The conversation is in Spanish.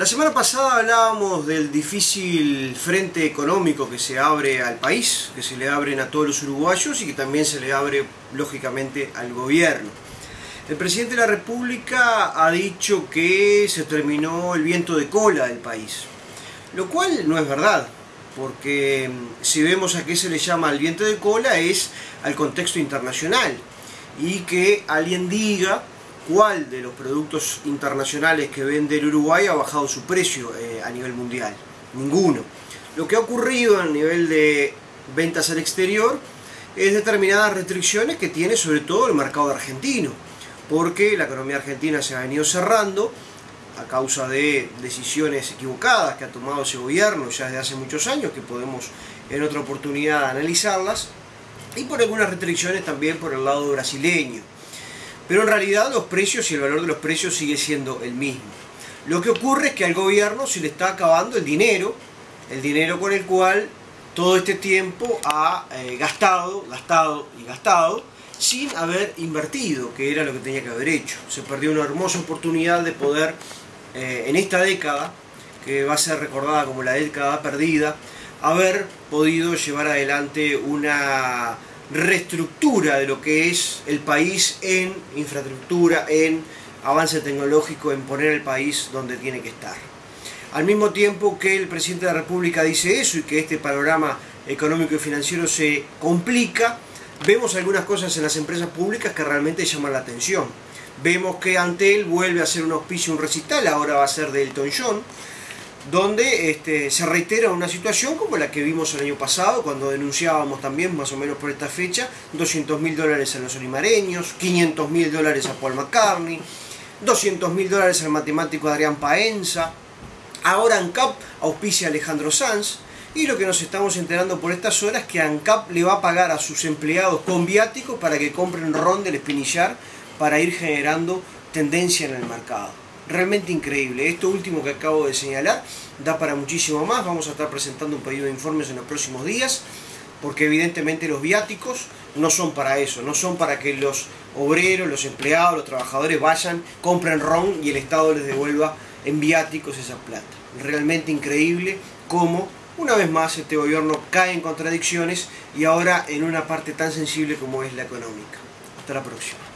La semana pasada hablábamos del difícil frente económico que se abre al país, que se le abren a todos los uruguayos y que también se le abre lógicamente al gobierno. El presidente de la República ha dicho que se terminó el viento de cola del país, lo cual no es verdad, porque mm, si vemos a qué se le llama el viento de cola es al contexto internacional y que alguien diga cuál de los productos internacionales que vende el Uruguay ha bajado su precio eh, a nivel mundial. Ninguno. Lo que ha ocurrido a nivel de ventas al exterior es determinadas restricciones que tiene sobre todo el mercado argentino, porque la economía argentina se ha venido cerrando a causa de decisiones equivocadas que ha tomado ese gobierno ya desde hace muchos años, que podemos en otra oportunidad analizarlas, y por algunas restricciones también por el lado brasileño. Pero en realidad los precios y el valor de los precios sigue siendo el mismo. Lo que ocurre es que al gobierno se le está acabando el dinero, el dinero con el cual todo este tiempo ha eh, gastado, gastado y gastado, sin haber invertido, que era lo que tenía que haber hecho. Se perdió una hermosa oportunidad de poder, eh, en esta década, que va a ser recordada como la década perdida, haber podido llevar adelante una reestructura de lo que es el país en infraestructura, en avance tecnológico, en poner el país donde tiene que estar. Al mismo tiempo que el presidente de la República dice eso y que este panorama económico y financiero se complica, vemos algunas cosas en las empresas públicas que realmente llaman la atención. Vemos que Antel vuelve a hacer un auspicio, un recital, ahora va a ser de Elton John, donde este, se reitera una situación como la que vimos el año pasado, cuando denunciábamos también, más o menos por esta fecha, 200 mil dólares a los olimareños, 500 mil dólares a Paul McCartney, 200 mil dólares al matemático Adrián Paenza, ahora ANCAP auspicia a Alejandro Sanz, y lo que nos estamos enterando por estas horas es que ANCAP le va a pagar a sus empleados con viáticos para que compren ron del espinillar para ir generando tendencia en el mercado realmente increíble. Esto último que acabo de señalar da para muchísimo más. Vamos a estar presentando un pedido de informes en los próximos días, porque evidentemente los viáticos no son para eso, no son para que los obreros, los empleados, los trabajadores vayan, compren ron y el Estado les devuelva en viáticos esa plata. Realmente increíble cómo una vez más este gobierno cae en contradicciones y ahora en una parte tan sensible como es la económica. Hasta la próxima.